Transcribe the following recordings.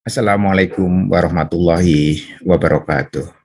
Assalamualaikum warahmatullahi wabarakatuh.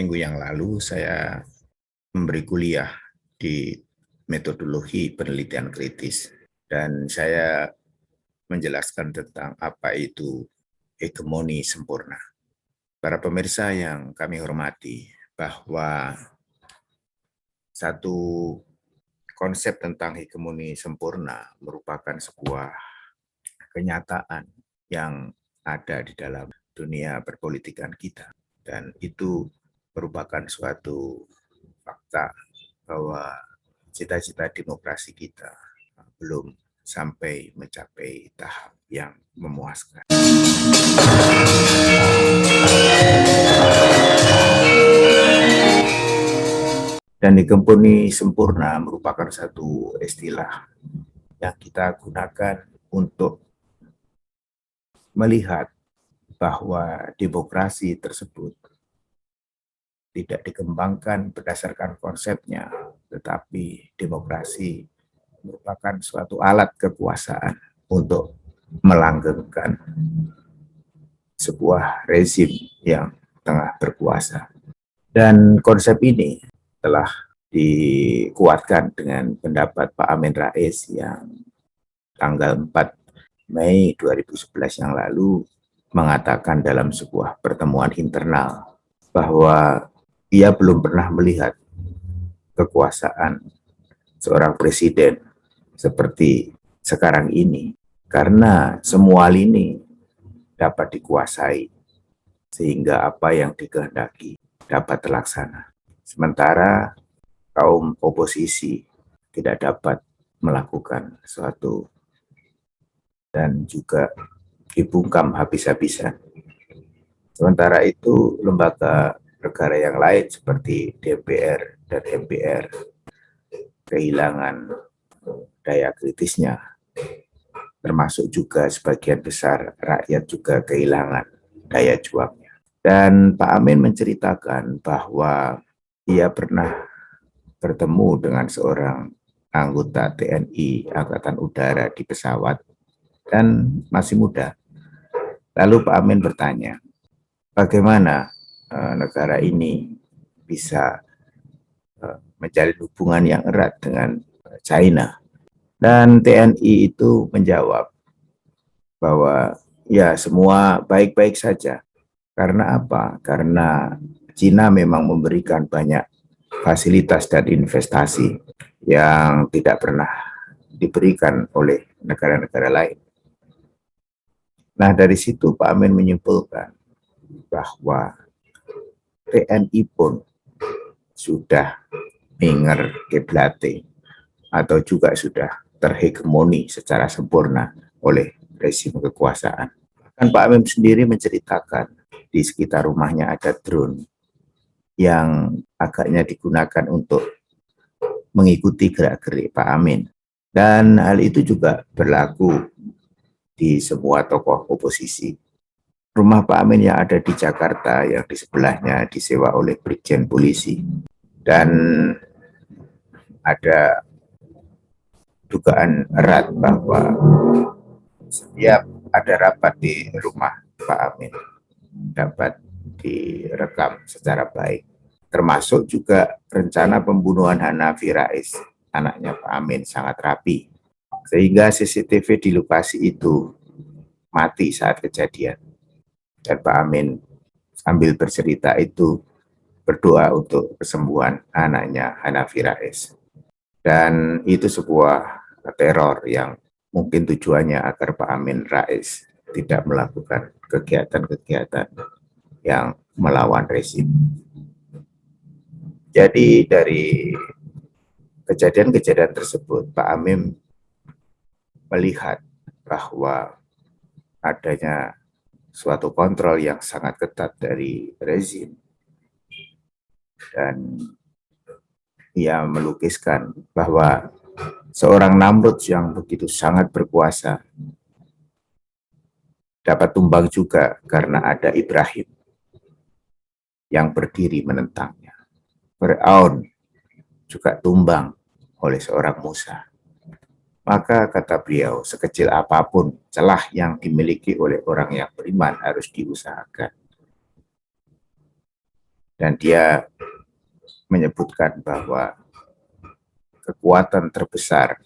Minggu yang lalu saya memberi kuliah di metodologi penelitian kritis dan saya menjelaskan tentang apa itu hegemoni sempurna. Para pemirsa yang kami hormati, bahwa satu konsep tentang hegemoni sempurna merupakan sebuah kenyataan yang ada di dalam dunia perpolitikan kita dan itu merupakan suatu fakta bahwa cita-cita demokrasi kita belum sampai mencapai tahap yang memuaskan. Dan dikempuni sempurna merupakan satu istilah yang kita gunakan untuk melihat bahwa demokrasi tersebut tidak dikembangkan berdasarkan konsepnya, tetapi demokrasi merupakan suatu alat kekuasaan untuk melanggengkan sebuah rezim yang tengah berkuasa. Dan konsep ini telah dikuatkan dengan pendapat Pak Amin Rais yang tanggal 4 Mei 2011 yang lalu mengatakan dalam sebuah pertemuan internal bahwa ia belum pernah melihat kekuasaan seorang presiden seperti sekarang ini karena semua lini dapat dikuasai sehingga apa yang dikehendaki dapat terlaksana. Sementara kaum oposisi tidak dapat melakukan suatu dan juga dibungkam habis-habisan. Sementara itu, lembaga negara yang lain seperti DPR dan MPR kehilangan daya kritisnya, termasuk juga sebagian besar rakyat juga kehilangan daya juangnya. Dan Pak Amin menceritakan bahwa ia pernah bertemu dengan seorang anggota TNI Angkatan Udara di pesawat dan masih muda. Lalu Pak Amin bertanya, bagaimana uh, negara ini bisa uh, menjalin hubungan yang erat dengan China? Dan TNI itu menjawab bahwa ya semua baik-baik saja. Karena apa? Karena China memang memberikan banyak fasilitas dan investasi yang tidak pernah diberikan oleh negara-negara lain. Nah, dari situ Pak Amin menyimpulkan bahwa TNI pun sudah minger keblate atau juga sudah terhegemoni secara sempurna oleh rezim kekuasaan. Bahkan Pak Amin sendiri menceritakan di sekitar rumahnya ada drone yang agaknya digunakan untuk mengikuti gerak-gerik Pak Amin. Dan hal itu juga berlaku di semua tokoh oposisi. Rumah Pak Amin yang ada di Jakarta yang di sebelahnya disewa oleh Brigjen Polisi. Dan ada dugaan erat bahwa setiap ada rapat di rumah Pak Amin dapat direkam secara baik. Termasuk juga rencana pembunuhan Hanafi Rais, anaknya Pak Amin sangat rapi sehingga CCTV di lokasi itu mati saat kejadian. Dan Pak Amin sambil bercerita itu berdoa untuk kesembuhan anaknya Hanafi Rais. Dan itu sebuah teror yang mungkin tujuannya agar Pak Amin Rais tidak melakukan kegiatan-kegiatan yang melawan rezim. Jadi dari kejadian-kejadian tersebut, Pak Amin melihat bahwa adanya suatu kontrol yang sangat ketat dari rezim dan ia melukiskan bahwa seorang Namrud yang begitu sangat berkuasa dapat tumbang juga karena ada Ibrahim yang berdiri menentangnya. Fir'aun juga tumbang oleh seorang Musa. Maka kata beliau, sekecil apa pun celah yang dimiliki oleh orang yang beriman harus diusahakan. Dan dia menyebutkan bahwa kekuatan terbesar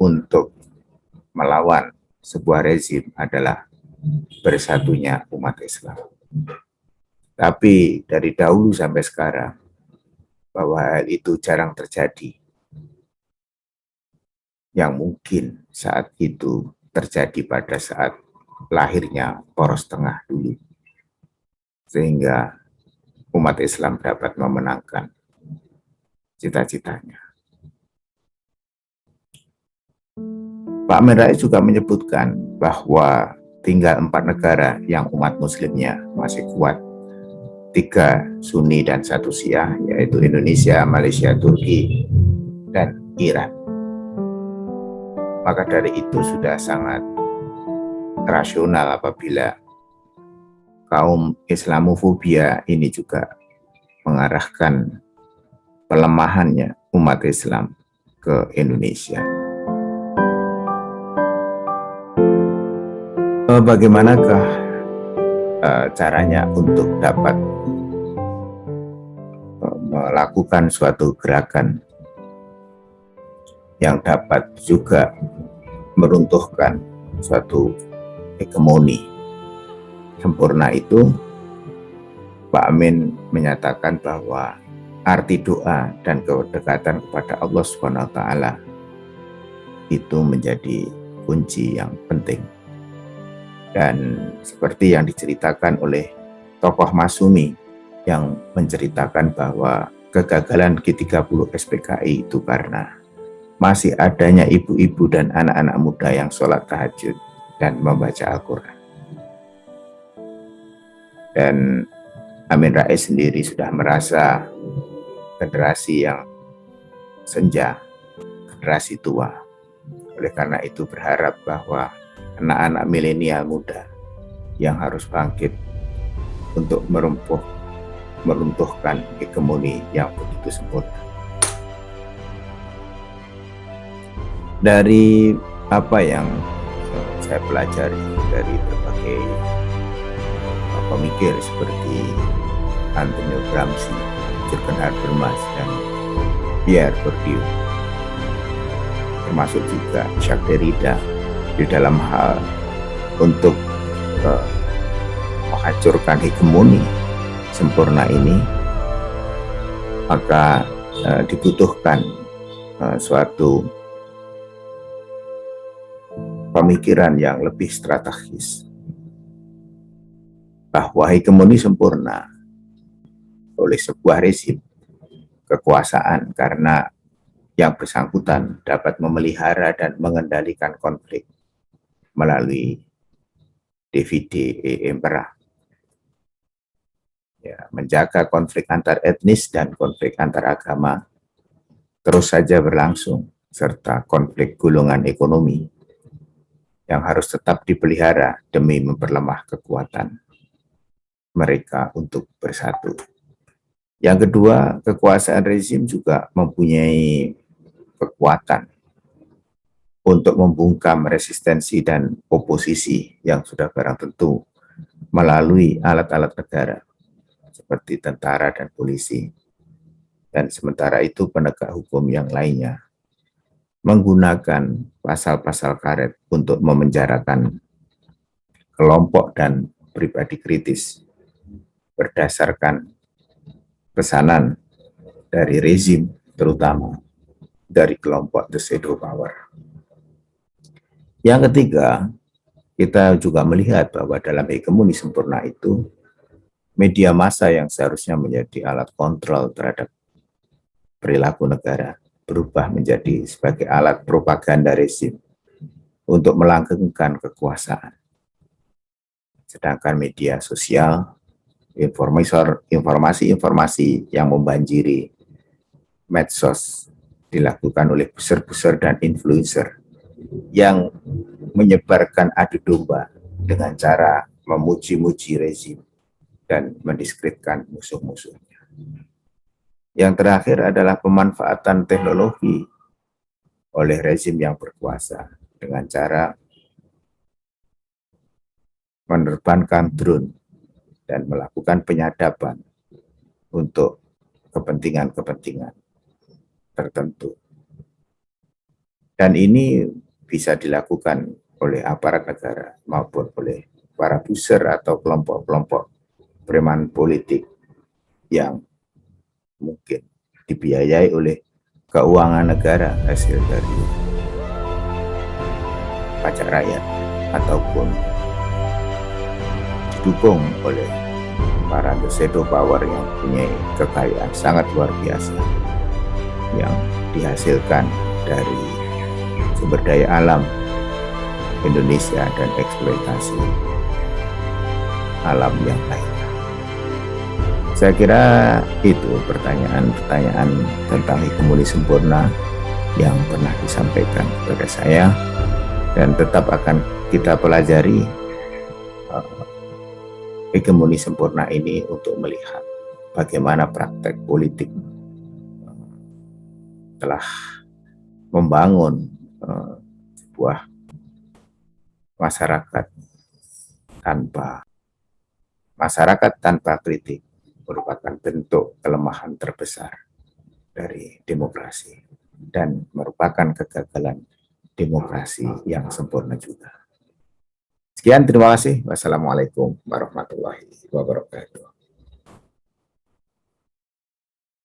untuk melawan sebuah rezim adalah bersatunya umat Islam. Tapi dari dahulu sampai sekarang, bahwa hal itu jarang terjadi yang mungkin saat itu terjadi pada saat lahirnya poros tengah dulu. Sehingga umat Islam dapat memenangkan cita-citanya. Pak Amin juga menyebutkan bahwa tinggal empat negara yang umat muslimnya masih kuat. Tiga Sunni dan satu Syiah, yaitu Indonesia, Malaysia, Turki, dan Iran maka dari itu sudah sangat rasional apabila kaum Islamofobia ini juga mengarahkan pelemahannya umat Islam ke Indonesia. Eh, bagaimanakah uh, caranya untuk dapat uh, melakukan suatu gerakan yang dapat juga meruntuhkan suatu hegemoni sempurna itu Pak Amin menyatakan bahwa arti doa dan kedekatan kepada Allah Subhanahu taala itu menjadi kunci yang penting. Dan seperti yang diceritakan oleh tokoh Masumi yang menceritakan bahwa kegagalan G30 SPKI itu karena masih adanya ibu-ibu dan anak-anak muda yang sholat tahajud dan membaca Al-Quran. Dan Amin Rais sendiri sudah merasa generasi yang senja, generasi tua. Oleh karena itu berharap bahwa anak-anak milenial muda yang harus bangkit untuk merumpuh, meruntuhkan hegemoni yang begitu sempurna. Dari apa yang saya pelajari dari berbagai pemikir seperti Antonio Gramsci, Jürgen Habermas, dan Pierre Bourdieu, termasuk juga Jacques Derrida di dalam hal untuk uh, menghancurkan hegemoni sempurna ini, maka uh, dibutuhkan uh, suatu pemikiran yang lebih strategis bahwa hegemoni sempurna oleh sebuah rezim kekuasaan karena yang bersangkutan dapat memelihara dan mengendalikan konflik melalui DVD Emperor. Ya, menjaga konflik antar etnis dan konflik antar agama terus saja berlangsung, serta konflik gulungan ekonomi yang harus tetap dipelihara demi memperlemah kekuatan mereka untuk bersatu. Yang kedua, kekuasaan rezim juga mempunyai kekuatan untuk membungkam resistensi dan oposisi yang sudah barang tentu melalui alat-alat negara seperti tentara dan polisi. Dan sementara itu penegak hukum yang lainnya menggunakan pasal-pasal karet untuk memenjarakan kelompok dan pribadi kritis berdasarkan pesanan dari rezim terutama dari kelompok the shadow power. Yang ketiga, kita juga melihat bahwa dalam hegemoni sempurna itu media massa yang seharusnya menjadi alat kontrol terhadap perilaku negara berubah menjadi sebagai alat propaganda rezim untuk melanggengkan kekuasaan. Sedangkan media sosial informasi-informasi yang membanjiri medsos dilakukan oleh buser-buser dan influencer yang menyebarkan adu domba dengan cara memuji-muji rezim dan mendiskreditkan musuh-musuhnya. Yang terakhir adalah pemanfaatan teknologi oleh rezim yang berkuasa dengan cara menerbangkan drone dan melakukan penyadapan untuk kepentingan-kepentingan tertentu. Dan ini bisa dilakukan oleh aparat negara maupun oleh para buser atau kelompok-kelompok preman politik yang mungkin dibiayai oleh keuangan negara hasil dari pajak rakyat ataupun didukung oleh para shadow power yang punya kekayaan sangat luar biasa yang dihasilkan dari sumber daya alam Indonesia dan eksploitasi alam yang lainnya. Saya kira itu pertanyaan-pertanyaan tentang hegemoni sempurna yang pernah disampaikan kepada saya dan tetap akan kita pelajari uh, hegemoni sempurna ini untuk melihat bagaimana praktek politik telah membangun uh, sebuah masyarakat tanpa masyarakat tanpa kritik merupakan bentuk kelemahan terbesar dari demokrasi dan merupakan kegagalan demokrasi yang sempurna juga. Sekian, terima kasih. Wassalamualaikum warahmatullahi wabarakatuh.